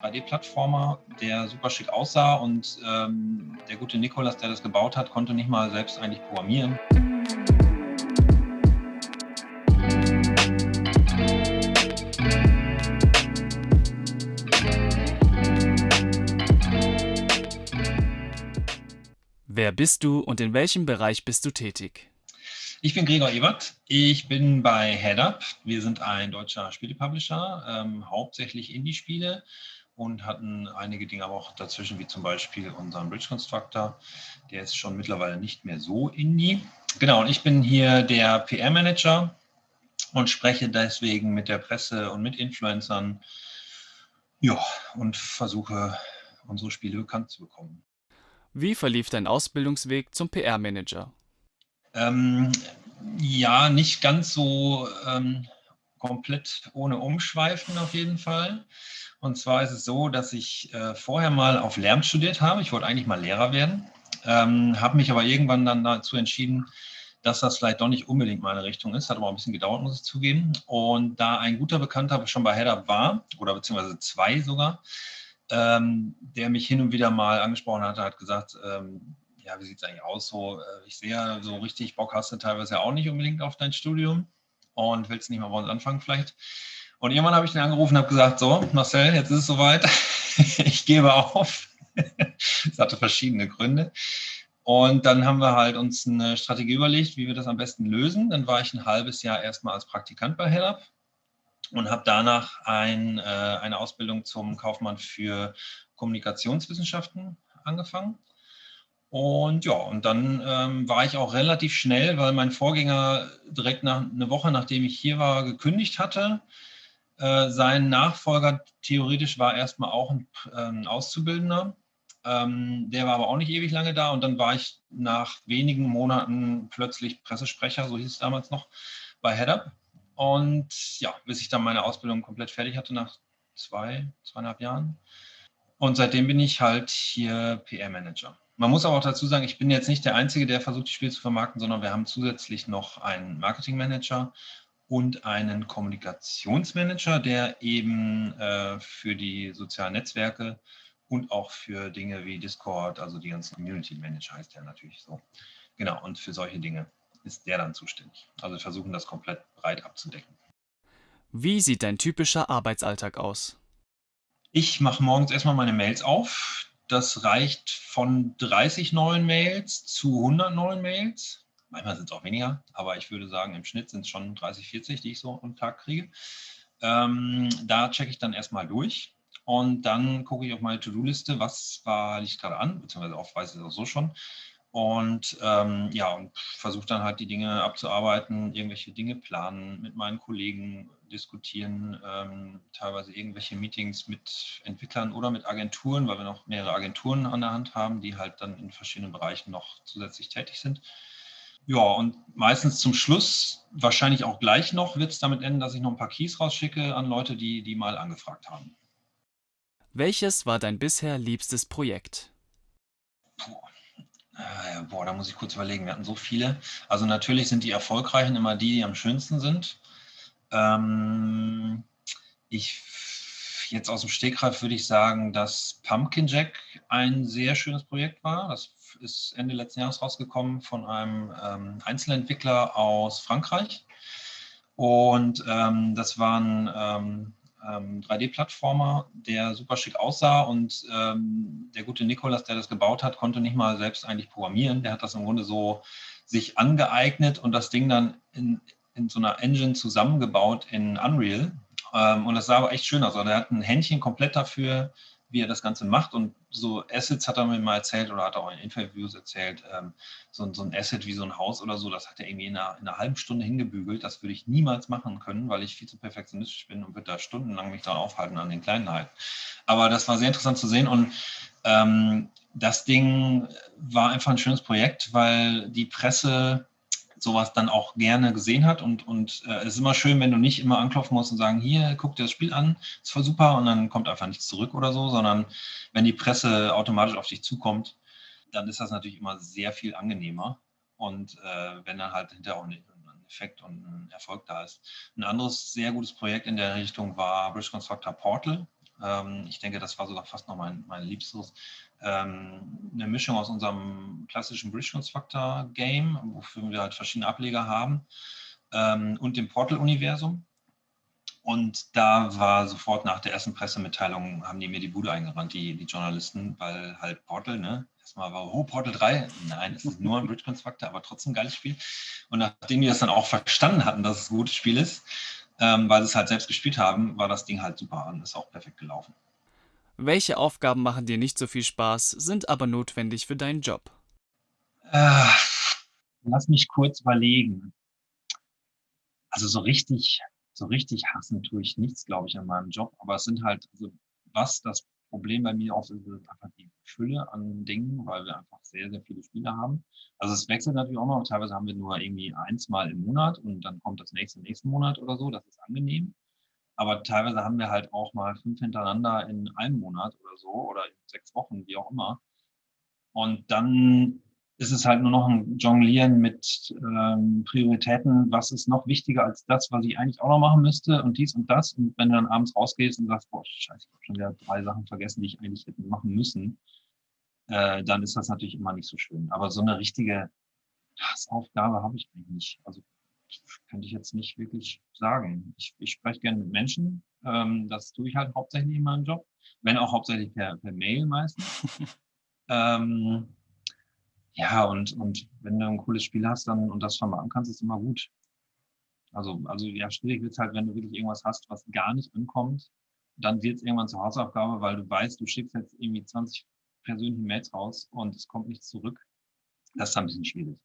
3D-Plattformer, der super schick aussah und ähm, der gute Nikolas, der das gebaut hat, konnte nicht mal selbst eigentlich programmieren. Wer bist du und in welchem Bereich bist du tätig? Ich bin Gregor Ebert. Ich bin bei HeadUp. Wir sind ein deutscher Spielepublisher, ähm, hauptsächlich Indie-Spiele und hatten einige Dinge aber auch dazwischen, wie zum Beispiel unseren Bridge Constructor. Der ist schon mittlerweile nicht mehr so Indie. Genau, und ich bin hier der PR-Manager und spreche deswegen mit der Presse und mit Influencern ja, und versuche, unsere Spiele bekannt zu bekommen. Wie verlief dein Ausbildungsweg zum PR-Manager? Ähm, ja, nicht ganz so ähm, komplett ohne Umschweifen auf jeden Fall. Und zwar ist es so, dass ich äh, vorher mal auf Lärm studiert habe. Ich wollte eigentlich mal Lehrer werden, ähm, habe mich aber irgendwann dann dazu entschieden, dass das vielleicht doch nicht unbedingt meine Richtung ist. Hat aber ein bisschen gedauert, muss ich zugeben. Und da ein guter Bekannter schon bei Header war, oder beziehungsweise zwei sogar, ähm, der mich hin und wieder mal angesprochen hatte, hat gesagt, ähm, ja, wie sieht es eigentlich aus? So, äh, ich sehe ja, so richtig Bock hast du teilweise ja auch nicht unbedingt auf dein Studium und willst nicht mal bei uns anfangen vielleicht. Und irgendwann habe ich den angerufen und habe gesagt, so, Marcel, jetzt ist es soweit, ich gebe auf. das hatte verschiedene Gründe. Und dann haben wir halt uns eine Strategie überlegt, wie wir das am besten lösen. Dann war ich ein halbes Jahr erstmal als Praktikant bei HellUp und habe danach ein, äh, eine Ausbildung zum Kaufmann für Kommunikationswissenschaften angefangen. Und ja, und dann ähm, war ich auch relativ schnell, weil mein Vorgänger direkt nach, eine Woche nachdem ich hier war, gekündigt hatte. Äh, sein Nachfolger theoretisch war erstmal auch ein, äh, Auszubildender. Ähm, der war aber auch nicht ewig lange da und dann war ich nach wenigen Monaten plötzlich Pressesprecher, so hieß es damals noch, bei HeadUp. Und ja, bis ich dann meine Ausbildung komplett fertig hatte nach zwei, zweieinhalb Jahren. Und seitdem bin ich halt hier PR-Manager. Man muss aber auch dazu sagen, ich bin jetzt nicht der Einzige, der versucht, die Spiele zu vermarkten, sondern wir haben zusätzlich noch einen Marketingmanager und einen Kommunikationsmanager, der eben äh, für die sozialen Netzwerke und auch für Dinge wie Discord, also die ganzen Community Manager heißt der natürlich so. Genau, und für solche Dinge ist der dann zuständig. Also wir versuchen das komplett breit abzudecken. Wie sieht dein typischer Arbeitsalltag aus? Ich mache morgens erstmal meine Mails auf. Das reicht von 30 neuen Mails zu 100 neuen Mails. Manchmal sind es auch weniger, aber ich würde sagen, im Schnitt sind es schon 30, 40, die ich so am Tag kriege. Ähm, da checke ich dann erstmal durch und dann gucke ich auf meine To-Do-Liste, was war, liegt gerade an, beziehungsweise auch weiß ich es auch so schon. Und ähm, ja, und versuche dann halt die Dinge abzuarbeiten, irgendwelche Dinge planen, mit meinen Kollegen diskutieren, ähm, teilweise irgendwelche Meetings mit Entwicklern oder mit Agenturen, weil wir noch mehrere Agenturen an der Hand haben, die halt dann in verschiedenen Bereichen noch zusätzlich tätig sind. Ja, und meistens zum Schluss, wahrscheinlich auch gleich noch, wird es damit enden, dass ich noch ein paar Keys rausschicke an Leute, die, die mal angefragt haben. Welches war dein bisher liebstes Projekt? Äh, boah, da muss ich kurz überlegen. Wir hatten so viele. Also natürlich sind die erfolgreichen immer die, die am schönsten sind. Ähm, ich jetzt aus dem Stegreif würde ich sagen, dass Pumpkin Jack ein sehr schönes Projekt war. Das ist Ende letzten Jahres rausgekommen von einem ähm, Einzelentwickler aus Frankreich. Und ähm, das waren ähm, ähm, 3D-Plattformer, der super schick aussah und ähm, der gute Nikolas, der das gebaut hat, konnte nicht mal selbst eigentlich programmieren. Der hat das im Grunde so sich angeeignet und das Ding dann in, in so einer Engine zusammengebaut in Unreal. Ähm, und das sah aber echt schön aus. Also er hat ein Händchen komplett dafür, wie er das Ganze macht. Und so Assets hat er mir mal erzählt oder hat er auch in Interviews erzählt, ähm, so, so, ein Asset wie so ein Haus oder so, das hat er irgendwie in einer, in einer, halben Stunde hingebügelt. Das würde ich niemals machen können, weil ich viel zu perfektionistisch bin und würde da stundenlang mich daran aufhalten an den Kleinheiten. Aber das war sehr interessant zu sehen und ähm, das Ding war einfach ein schönes Projekt, weil die Presse sowas dann auch gerne gesehen hat. Und, und äh, es ist immer schön, wenn du nicht immer anklopfen musst und sagen, hier, guck dir das Spiel an, ist voll super und dann kommt einfach nichts zurück oder so, sondern wenn die Presse automatisch auf dich zukommt, dann ist das natürlich immer sehr viel angenehmer. Und äh, wenn dann halt hinterher auch ein Effekt und ein Erfolg da ist. Ein anderes sehr gutes Projekt in der Richtung war Bridge Constructor Portal. Ähm, ich denke, das war sogar fast noch mein, mein Liebstes. Ähm, eine Mischung aus unserem klassischen Bridge Constructor Game, wofür wir halt verschiedene Ableger haben, ähm, und dem Portal-Universum. Und da war sofort nach der ersten Pressemitteilung, haben die mir die Bude eingerannt, die, die Journalisten, weil halt Portal, ne? Erstmal war, oh, Portal 3, nein, es ist nur ein Bridge Constructor, aber trotzdem ein geiles Spiel. Und nachdem die das dann auch verstanden hatten, dass es ein gutes Spiel ist, ähm, weil sie es halt selbst gespielt haben, war das Ding halt super und ist auch perfekt gelaufen. Welche Aufgaben machen dir nicht so viel Spaß, sind aber notwendig für deinen Job? Äh, lass mich kurz überlegen. Also so richtig, so richtig hassen tue ich nichts, glaube ich, an meinem Job. Aber es sind halt, also was das Problem bei mir oft ist, ist einfach die Fülle an Dingen, weil wir einfach sehr, sehr viele Spiele haben. Also es wechselt natürlich auch noch. Teilweise haben wir nur irgendwie eins mal im Monat und dann kommt das nächste nächsten Monat oder so. Das ist angenehm. Aber teilweise haben wir halt auch mal fünf hintereinander in einem Monat oder so oder in sechs Wochen, wie auch immer. Und dann ist es halt nur noch ein Jonglieren mit ähm, Prioritäten, was ist noch wichtiger als das, was ich eigentlich auch noch machen müsste und dies und das. Und wenn du dann abends rausgehst und sagst, boah, scheiße, ich habe schon wieder drei Sachen vergessen, die ich eigentlich hätte machen müssen, äh, dann ist das natürlich immer nicht so schön. Aber so eine richtige Hassaufgabe habe ich eigentlich nicht. Also könnte ich jetzt nicht wirklich sagen. Ich, ich spreche gerne mit Menschen. Ähm, das tue ich halt hauptsächlich in meinem Job, wenn auch hauptsächlich per, per Mail meistens. ähm, ja, und, und wenn du ein cooles Spiel hast dann und das vermarkten kannst, ist immer gut. Also, also ja, schwierig wird es halt, wenn du wirklich irgendwas hast, was gar nicht ankommt, dann wird es irgendwann zur Hausaufgabe, weil du weißt, du schickst jetzt irgendwie 20 persönliche Mails raus und es kommt nichts zurück. Das ist ein bisschen schwierig.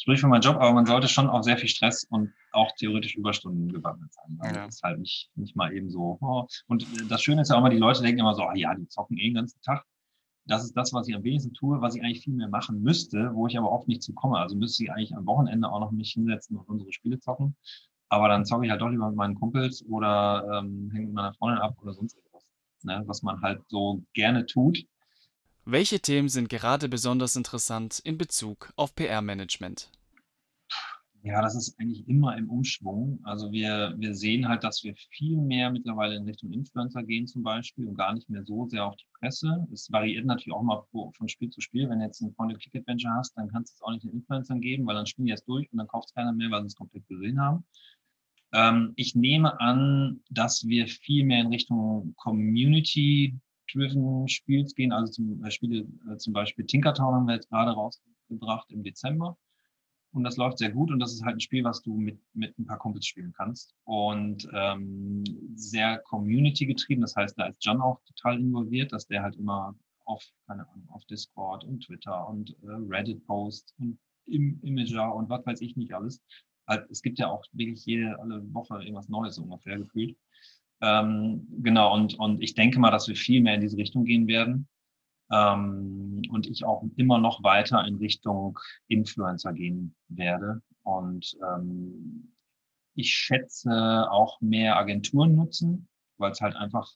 Sprich für meinen Job, aber man sollte schon auch sehr viel Stress und auch theoretisch Überstunden gewappnet sein. Also ja. Das ist halt nicht, nicht mal eben so. Oh. Und das Schöne ist ja auch immer, die Leute denken immer so, ah ja, die zocken eh den ganzen Tag das ist das, was ich am wenigsten tue, was ich eigentlich viel mehr machen müsste, wo ich aber oft nicht zu komme. Also müsste ich eigentlich am Wochenende auch noch mich hinsetzen und unsere Spiele zocken. Aber dann zocke ich halt doch lieber mit meinen Kumpels oder ähm, hänge mit meiner Freundin ab oder sonst etwas. Ne? Was man halt so gerne tut. Welche Themen sind gerade besonders interessant in Bezug auf PR-Management? Ja, das ist eigentlich immer im Umschwung. Also wir, wir sehen halt, dass wir viel mehr mittlerweile in Richtung Influencer gehen zum Beispiel und gar nicht mehr so sehr auf die Presse. Es variiert natürlich auch mal von Spiel zu Spiel. Wenn du jetzt ein Point-and-Click-Adventure hast, dann kannst du es auch nicht den Influencern geben, weil dann spielen die erst durch und dann kauft es keiner mehr, weil sie es komplett gesehen haben. Ähm, ich nehme an, dass wir viel mehr in Richtung Community-driven Spiels gehen. Also zum, äh, Spiele, äh, zum Beispiel Tinkertown haben wir jetzt gerade rausgebracht im Dezember und das läuft sehr gut und das ist halt ein Spiel, was du mit, mit ein paar Kumpels spielen kannst und ähm, sehr Community getrieben. Das heißt, da ist John auch total involviert, dass der halt immer auf, keine Ahnung, auf Discord und Twitter und äh, Reddit post und im Imager und was weiß ich nicht alles. Halt, es gibt ja auch wirklich jede alle Woche irgendwas Neues ungefähr gefühlt. Ähm, genau, und, und ich denke mal, dass wir viel mehr in diese Richtung gehen werden. Ähm, und ich auch immer noch weiter in Richtung Influencer gehen werde. Und ähm, ich schätze auch mehr Agenturen nutzen, weil es halt einfach,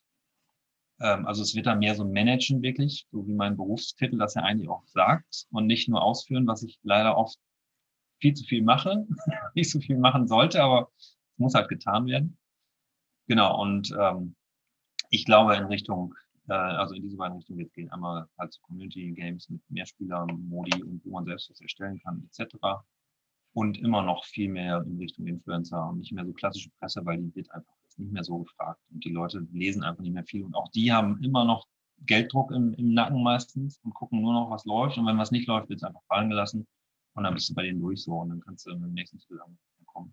ähm, also es wird dann mehr so managen wirklich, so wie mein Berufstitel das ja eigentlich auch sagt und nicht nur ausführen, was ich leider oft viel zu viel mache, nicht so viel machen sollte, aber es muss halt getan werden. Genau, und ähm, ich glaube in Richtung äh, also in diese beiden Richtungen wird gehen. Einmal halt zu Community Games mit Mehrspieler-Modi und wo man selbst was erstellen kann, etc. Und immer noch viel mehr in Richtung Influencer und nicht mehr so klassische Presse, weil die wird einfach nicht mehr so gefragt. Und die Leute lesen einfach nicht mehr viel. Und auch die haben immer noch Gelddruck im, im Nacken meistens und gucken nur noch, was läuft. Und wenn was nicht läuft, wird es einfach fallen gelassen. Und dann bist du bei denen durch so und dann kannst du dem nächsten Titel ankommen.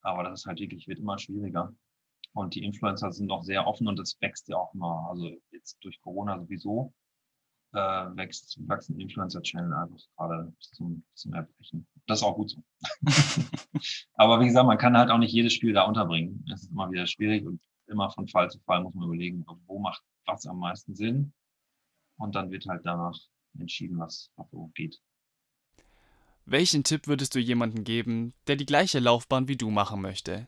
Aber das ist halt wirklich, wird immer schwieriger. Und die Influencer sind auch sehr offen und das wächst ja auch immer. Also jetzt durch Corona sowieso äh, wächst, wachsen Influencer-Channel einfach gerade bis zum, zum Erbrechen. Das ist auch gut so. Aber wie gesagt, man kann halt auch nicht jedes Spiel da unterbringen. Es ist immer wieder schwierig und immer von Fall zu Fall muss man überlegen, wo macht was am meisten Sinn. Und dann wird halt danach entschieden, was, so geht. Welchen Tipp würdest du jemandem geben, der die gleiche Laufbahn wie du machen möchte?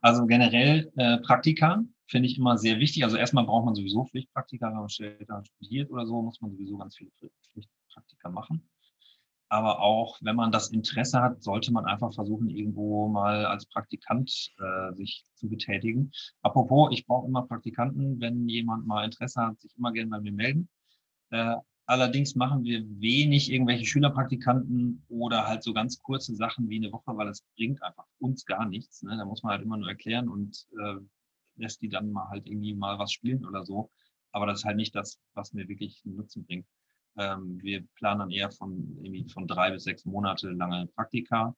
Also generell äh, Praktika finde ich immer sehr wichtig. Also erstmal braucht man sowieso Pflichtpraktika, wenn man später studiert oder so, muss man sowieso ganz viele Pflichtpraktika machen. Aber auch, wenn man das Interesse hat, sollte man einfach versuchen, irgendwo mal als Praktikant äh, sich zu betätigen. Apropos, ich brauche immer Praktikanten. Wenn jemand mal Interesse hat, sich immer gerne bei mir melden. Äh, allerdings machen wir wenig irgendwelche Schülerpraktikanten oder halt so ganz kurze Sachen wie eine Woche, weil es bringt einfach uns gar nichts. Ne? Da muss man halt immer nur erklären und äh, lässt die dann mal halt irgendwie mal was spielen oder so. Aber das ist halt nicht das, was mir wirklich einen Nutzen bringt. Ähm, wir planen dann eher von, irgendwie von drei bis sechs Monate lange Praktika,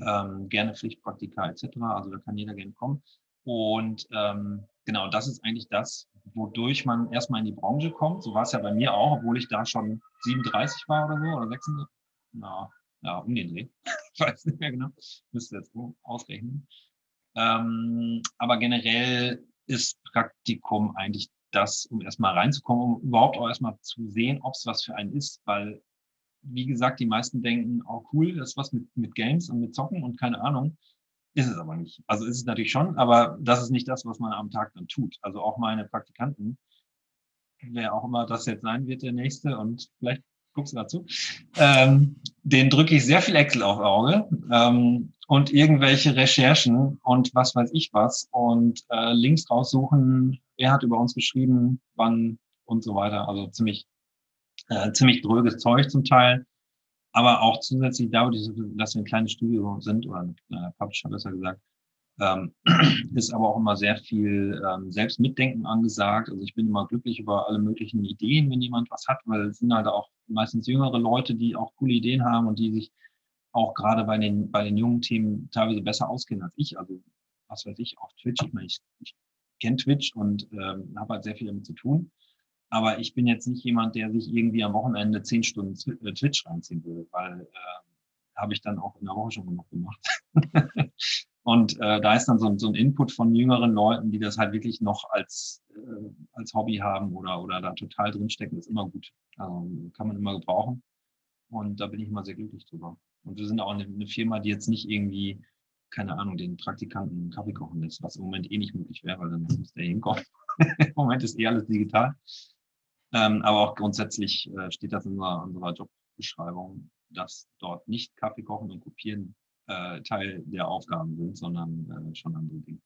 ähm, gerne Pflichtpraktika etc. Also da kann jeder gerne kommen. Und ähm, genau, das ist eigentlich das, wodurch man erstmal in die Branche kommt. So war es ja bei mir auch, obwohl ich da schon 37 war oder so oder 36. Na, ja, um den Dreh. ich weiß nicht mehr genau. Müsste jetzt ausrechnen. Ähm, aber generell ist Praktikum eigentlich das, um erstmal reinzukommen, um überhaupt auch erstmal zu sehen, ob es was für einen ist, weil, wie gesagt, die meisten denken, oh cool, das ist was mit, mit Games und mit Zocken und keine Ahnung. Ist es aber nicht. Also ist es natürlich schon, aber das ist nicht das, was man am Tag dann tut. Also auch meine Praktikanten, wer auch immer das jetzt sein wird, der nächste und vielleicht guckst du dazu, ähm, den drücke ich sehr viel Excel auf Auge ähm, und irgendwelche Recherchen und was weiß ich was und äh, Links raussuchen, wer hat über uns geschrieben, wann und so weiter. Also ziemlich, äh, ziemlich dröges Zeug zum Teil. Aber auch zusätzlich dadurch, dass wir ein kleines Studio sind oder ein kleiner Publisher besser gesagt, ähm, ist aber auch immer sehr viel ähm, Selbstmitdenken angesagt. Also ich bin immer glücklich über alle möglichen Ideen, wenn jemand was hat, weil es sind halt auch meistens jüngere Leute, die auch coole Ideen haben und die sich auch gerade bei den, bei den jungen Themen teilweise besser auskennen als ich. Also was weiß ich, auf Twitch. Ich meine, ich, ich kenne Twitch und ähm, habe halt sehr viel damit zu tun. Aber ich bin jetzt nicht jemand, der sich irgendwie am Wochenende zehn Stunden äh, Twitch reinziehen will, weil äh, habe ich dann auch in der Woche schon genug gemacht. und äh, da ist dann so ein, so ein Input von jüngeren Leuten, die das halt wirklich noch als, äh, als Hobby haben oder, oder da total drinstecken, ist immer gut. Also kann man immer gebrauchen. Und da bin ich immer sehr glücklich drüber. Und wir sind auch eine, eine Firma, die jetzt nicht irgendwie keine Ahnung, den Praktikanten einen Kaffee kochen lässt, was im Moment eh nicht möglich wäre, weil dann muss der hinkommen. Im Moment ist eh alles digital. Ähm, aber auch grundsätzlich äh, steht das in unserer, unserer, Jobbeschreibung, dass dort nicht Kaffee kochen und kopieren äh, Teil der Aufgaben sind, sondern äh, schon andere Dinge.